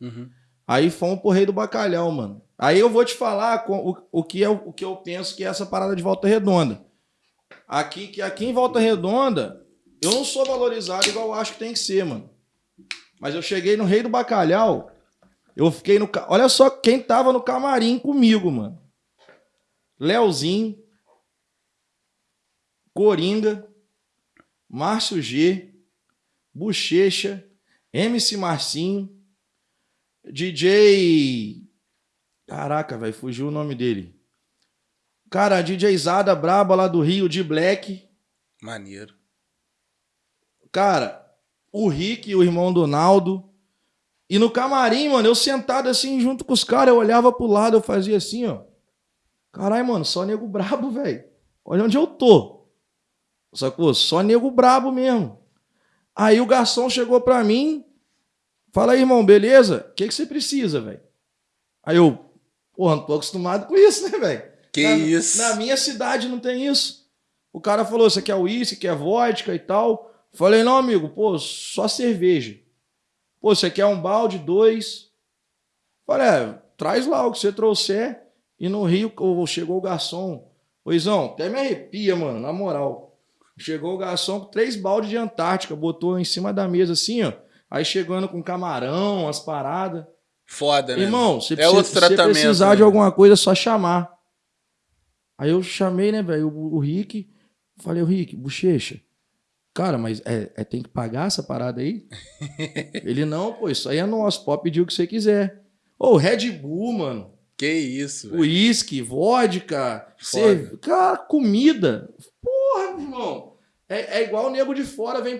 Uhum. Aí fomos pro Rei do Bacalhau, mano. Aí eu vou te falar o, o, que é, o que eu penso que é essa parada de Volta Redonda. Aqui, que aqui em Volta Redonda, eu não sou valorizado igual eu acho que tem que ser, mano. Mas eu cheguei no Rei do Bacalhau, eu fiquei no. Olha só quem tava no camarim comigo, mano. Leozinho, Coringa, Márcio G, Bochecha, MC Marcinho, DJ. Caraca, velho, fugiu o nome dele. Cara, DJ Zada Braba lá do Rio, de Black. Maneiro. Cara, o Rick, o irmão do Naldo. E no camarim, mano, eu sentado assim junto com os caras, eu olhava pro lado, eu fazia assim, ó. Caralho, mano, só nego brabo, velho. Olha onde eu tô. Sacou? Só nego brabo mesmo. Aí o garçom chegou pra mim, fala aí, irmão, beleza? O que, que você precisa, velho? Aí eu, porra, não tô acostumado com isso, né, velho? Que na, isso? Na minha cidade não tem isso. O cara falou, você quer uísque, quer vodka e tal. Falei, não, amigo, pô, só cerveja. Pô, você quer um balde, dois? Falei, é, traz lá o que você trouxer. E no Rio, chegou o garçom. Oizão, até me arrepia, mano, na moral. Chegou o garçom com três baldes de Antártica, botou em cima da mesa assim, ó. Aí chegando com camarão, as paradas. Foda, né? Irmão, você é precisa, outro tratamento, se precisar né? de alguma coisa, é só chamar. Aí eu chamei, né, velho, o, o Rick. Falei, o Rick, bochecha. Cara, mas é, é, tem que pagar essa parada aí? Ele, não, pô, isso aí é nosso. Pode pedir o que você quiser. Ô, Red Bull, mano. Que isso. Uísque, vodka, cerve... cara, comida. Porra, irmão. É, é igual o nego de fora vem